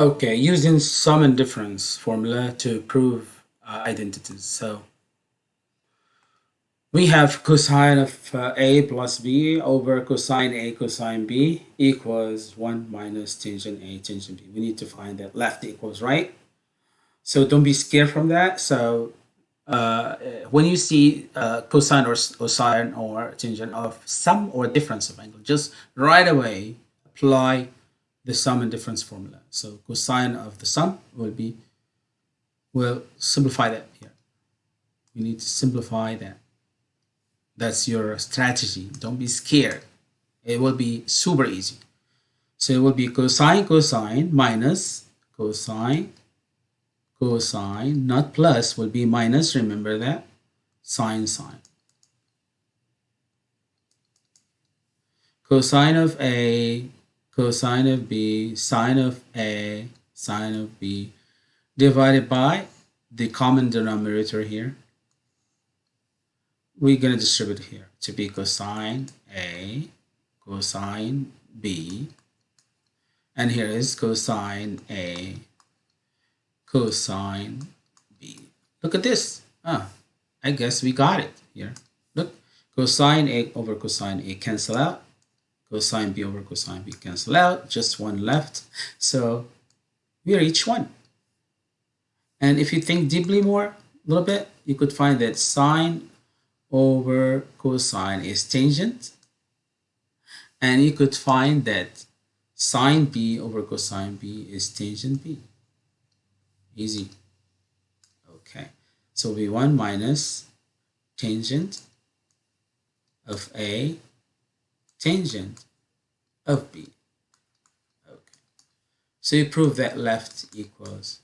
Okay, using sum and difference formula to prove uh, identities. So we have cosine of uh, a plus b over cosine a cosine b equals 1 minus tangent a tangent b. We need to find that left equals right. So don't be scared from that. So uh, when you see uh, cosine or, or sine or tangent of sum or difference of angle, just right away apply the sum and difference formula. So cosine of the sum will be, we'll simplify that here. We need to simplify that. That's your strategy. Don't be scared. It will be super easy. So it will be cosine cosine minus cosine cosine, not plus, will be minus, remember that, sine sine. Cosine of A cosine of b, sine of a, sine of b, divided by the common denominator here. We're going to distribute here to be cosine a, cosine b, and here is cosine a, cosine b. Look at this. Ah, I guess we got it here. Look, cosine a over cosine a cancel out cosine b over cosine b cancel out, just one left. So we are each one. And if you think deeply more, a little bit, you could find that sine over cosine is tangent. And you could find that sine b over cosine b is tangent b. Easy. Okay. So v1 minus tangent of a tangent of B. Okay. So you prove that left equals